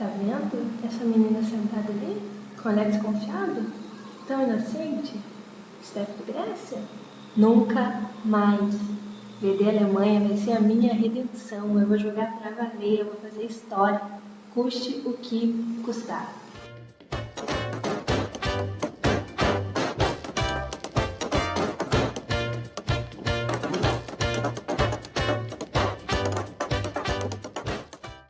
Está vendo essa menina sentada ali, com olhar desconfiado, tão inocente, Steph de Grécia? Nunca mais. vender Alemanha vai ser a minha redenção. Eu vou jogar pra valer, eu vou fazer história, custe o que custar.